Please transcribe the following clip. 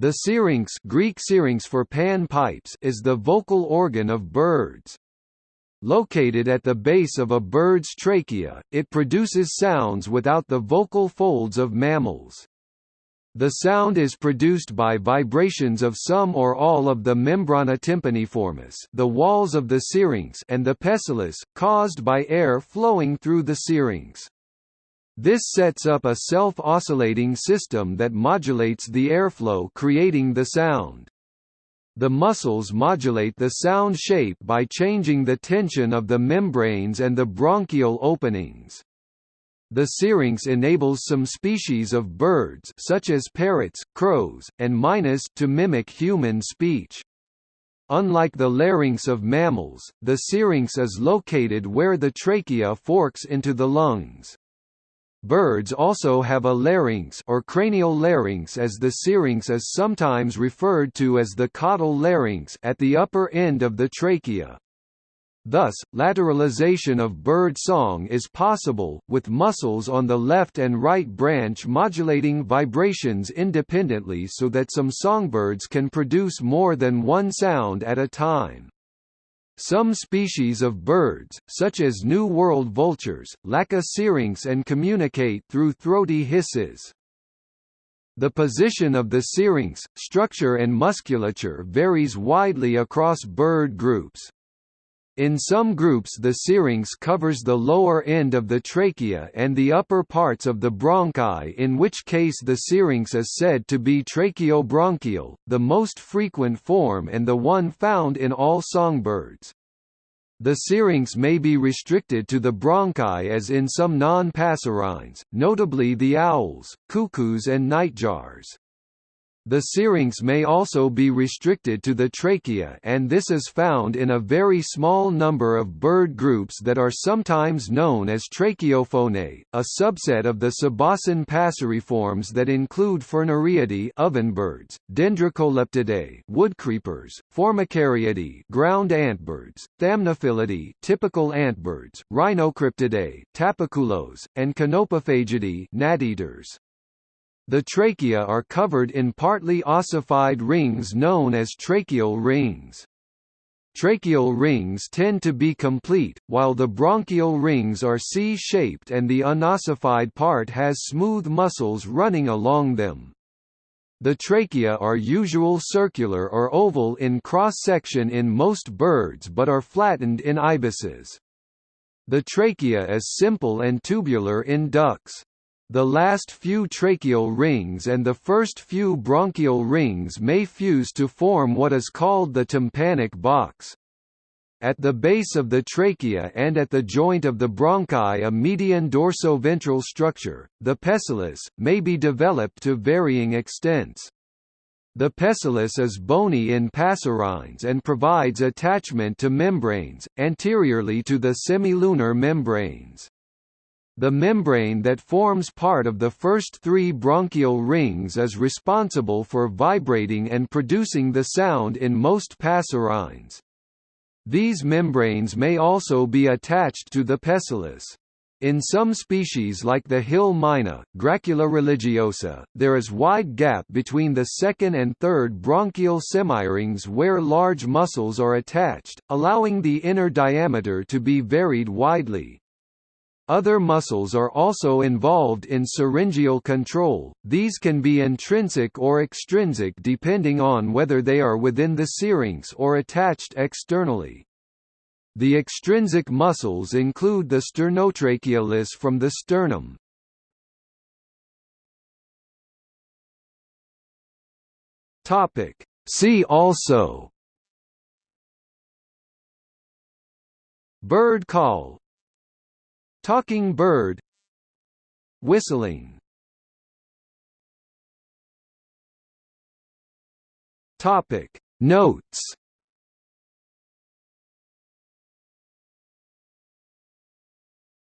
The syrinx Greek syrinx for pan pipes is the vocal organ of birds. Located at the base of a bird's trachea, it produces sounds without the vocal folds of mammals. The sound is produced by vibrations of some or all of the membrana tympaniformis the walls of the syrinx and the pessulus, caused by air flowing through the syrinx. This sets up a self-oscillating system that modulates the airflow creating the sound. The muscles modulate the sound shape by changing the tension of the membranes and the bronchial openings. The syrinx enables some species of birds such as parrots, crows, and mynas to mimic human speech. Unlike the larynx of mammals, the syrinx is located where the trachea forks into the lungs. Birds also have a larynx or cranial larynx as the syrinx is sometimes referred to as the caudal larynx at the upper end of the trachea. Thus, lateralization of bird song is possible, with muscles on the left and right branch modulating vibrations independently so that some songbirds can produce more than one sound at a time. Some species of birds, such as New World vultures, lack a syrinx and communicate through throaty hisses. The position of the syrinx, structure and musculature varies widely across bird groups. In some groups the syrinx covers the lower end of the trachea and the upper parts of the bronchi in which case the syrinx is said to be tracheobronchial, the most frequent form and the one found in all songbirds. The syrinx may be restricted to the bronchi as in some non-passerines, notably the owls, cuckoos and nightjars. The syrinx may also be restricted to the trachea and this is found in a very small number of bird groups that are sometimes known as tracheophonae, a subset of the Suboscine passeriforms that include Furnariidae ovenbirds, Dendrocolaptidae woodcreepers, Formicariidae ground antbirds, Thamnophilidae typical antbirds, Rhinocryptidae tapaculos, and Conopophagidae gnat-eaters. The trachea are covered in partly ossified rings known as tracheal rings. Tracheal rings tend to be complete, while the bronchial rings are C-shaped and the unossified part has smooth muscles running along them. The trachea are usual circular or oval in cross-section in most birds but are flattened in ibises. The trachea is simple and tubular in ducks. The last few tracheal rings and the first few bronchial rings may fuse to form what is called the tympanic box. At the base of the trachea and at the joint of the bronchi a median dorsoventral structure, the pessulus, may be developed to varying extents. The pessulus is bony in passerines and provides attachment to membranes, anteriorly to the semilunar membranes. The membrane that forms part of the first three bronchial rings is responsible for vibrating and producing the sound in most passerines. These membranes may also be attached to the pessulus. In some species like the hill myna, Gracula religiosa, there is wide gap between the second and third bronchial semirings where large muscles are attached, allowing the inner diameter to be varied widely. Other muscles are also involved in syringeal control, these can be intrinsic or extrinsic depending on whether they are within the syrinx or attached externally. The extrinsic muscles include the sternotrachealis from the sternum. See also Bird call Talking bird. Whistling. Topic. Notes